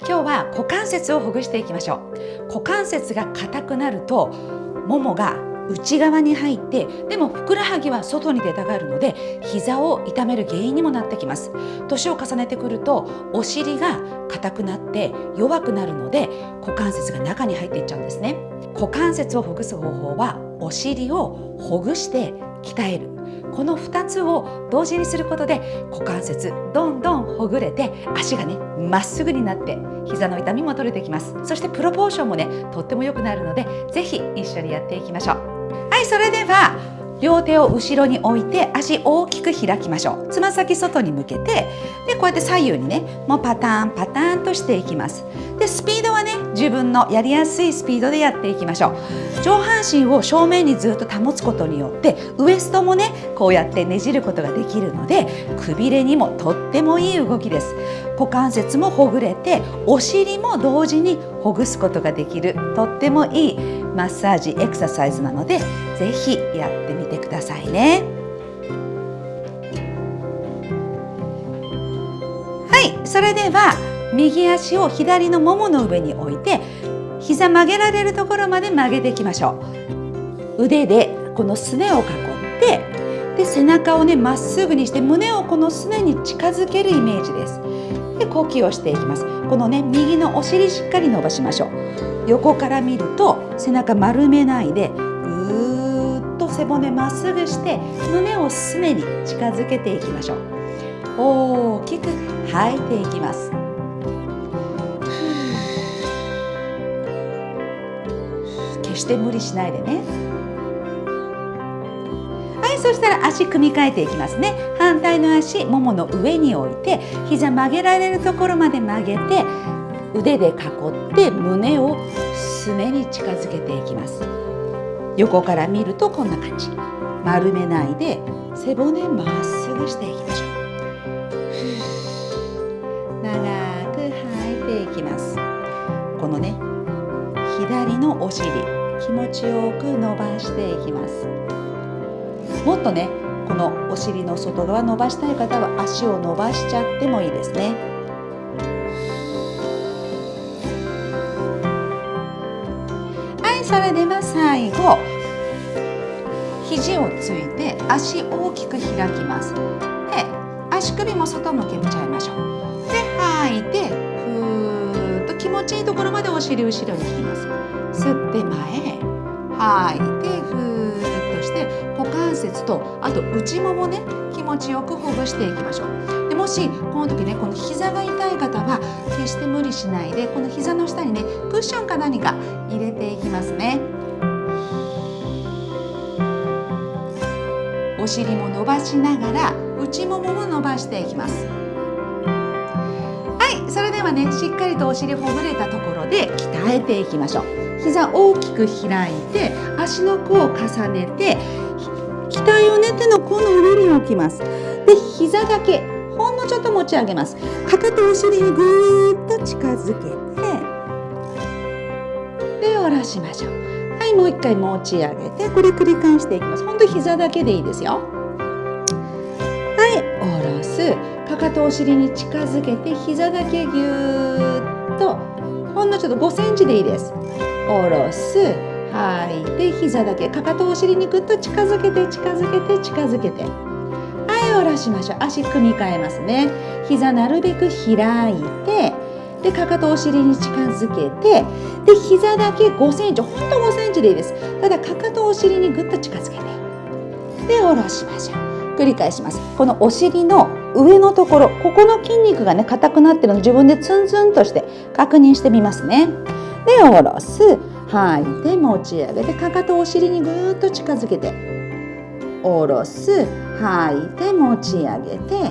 今日は股関節をほぐしていきましょう。股関節が硬くなるとももが内側に入ってでもふくらはぎは外に出たがるので膝を痛める原因にもなってきます。年を重ねてくるとお尻が硬くなって弱くなるので股関節が中に入っていっちゃうんですね。股関節をほぐす方法はお尻をほぐして鍛える。この2つを同時にすることで股関節どんどんほぐれて足がねまっすぐになって膝の痛みも取れてきます。そしてプロポーションもねとっても良くなるので是非一緒にやっていきましょう。はいそれでは両手を後ろに置いて足大きく開きましょう。つま先外に向けてでこうやって左右にねもうパターンパターンとしていきます。でスピードはね自分のやりやすいスピードでやっていきましょう。上半身を正面にずっと保つことによってウエストもねこうやってねじることができるのでくびれにもとってもいい動きです。股関節もほぐれてお尻も同時にほぐすことができる。とってもいいマッサージエクササイズなので是非やってみてくださいね。はいそれでは右足を左のももの上に置いて膝曲げられるところまで曲げていきましょう。腕でこのすねを囲ってで背中をねまっすぐにして胸をこのすねに近づけるイメージです。で呼吸をしていきます。このね右のお尻しっかり伸ばしましょう。横から見ると背中丸めないでぐーっと背骨まっすぐして胸をすねに近づけていきましょう。大きく吐いていきます。決して無理しないでね。はいそしたら足組み替えていきますね。反対の足ももの上に置いて膝曲げられるところまで曲げて腕で囲って胸をすねに近づけていきます。横から見るとこんな感じ。丸めないで背骨まっすぐしていきましょう。長く吐いていきます。このね左のお尻気持ちよく伸ばしていきます。もっとねこのお尻の外側伸ばしたい方は足を伸ばしちゃってもいいですね。はいそれでは最後肘をついて足大きく開きます。で足首も外向けちゃいましょう。で吐いてふーっと気持ちいいところまでお尻後ろに引きます。吸って前吐いてふーっとして股関節とあと内ももね気持ちよくほぐしていきましょう。でもしこの時ねこの膝が痛い方は決して無理しないでこの膝の下にねクッションか何か入れていきますね。お尻も伸ばしながら内ももも伸ばしていきます。はいそれではねしっかりとお尻ほぐれたところで鍛えていきましょう。膝大きく開いて足の甲を重ねて額をね手の甲の上に置きます。で膝だけ持ち上げます。かかとお尻にぐーっと近づけてで下ろしましょう。はいもう一回持ち上げてこれ繰り返していきます。ほんと膝だけでいいですよ。はい下ろす。かかとお尻に近づけて膝だけぎゅーっと。ほんのちょっと5センチでいいです。下ろす。吐いて膝だけ。かかとお尻にぐっと近づけて近づけて近づけて。はい下ろしましょう。足組み替えますね。膝なるべく開いてでかかとお尻に近づけてで膝だけ5センチほんと5センチでいいです。ただかかとお尻にぐっと近づけてで下ろしましょう。繰り返します。このお尻の上のところここの筋肉がね硬くなってるので自分でツンツンとして確認してみますね。で下ろす。吐いて持ち上げてかかとお尻にぐっと近づけて。下ろす吐いて持ち上げて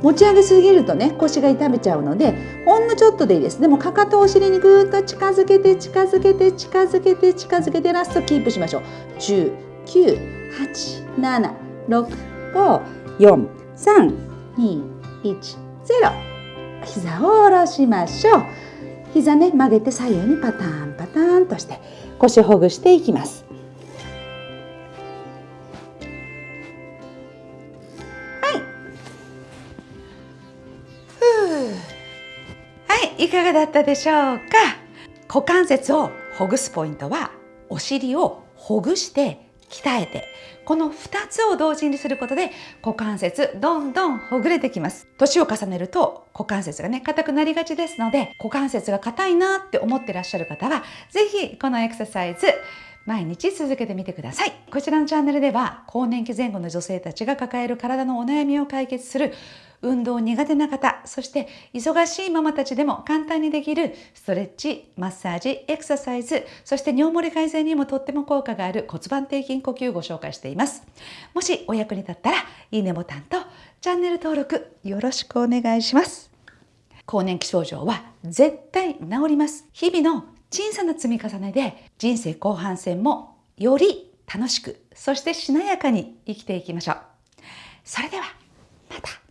持ち上げすぎるとね腰が痛めちゃうのでほんのちょっとでいいです。でもかかとお尻にぐーっと近づけて近づけて近づけて近づけてラストキープしましょう。10 9 8 7 6 5 4 3 2 1 0膝を下ろしましょう。膝ね曲げて左右にパターンパターンとして腰ほぐしていきます。いかがだったでしょうか？股関節をほぐすポイントはお尻をほぐして鍛えてこの2つを同時にすることで股関節どんどんほぐれてきます。年を重ねると股関節がね硬くなりがちですので股関節が硬いなって思ってらっしゃる方は是非このエクササイズ毎日続けてみてください。こちらのチャンネルでは更年期前後の女性たちが抱える体のお悩みを解決する運動苦手な方そして忙しいママたちでも簡単にできるストレッチマッサージエクササイズそして尿漏れ改善にもとっても効果がある骨盤底筋呼吸をご紹介しています。もしお役に立ったらいいねボタンとチャンネル登録よろしくお願いします。更年期症状は絶対治ります。日々の小さな積み重ねで人生後半戦もより楽しくそしてしなやかに生きていきましょう。それではまた。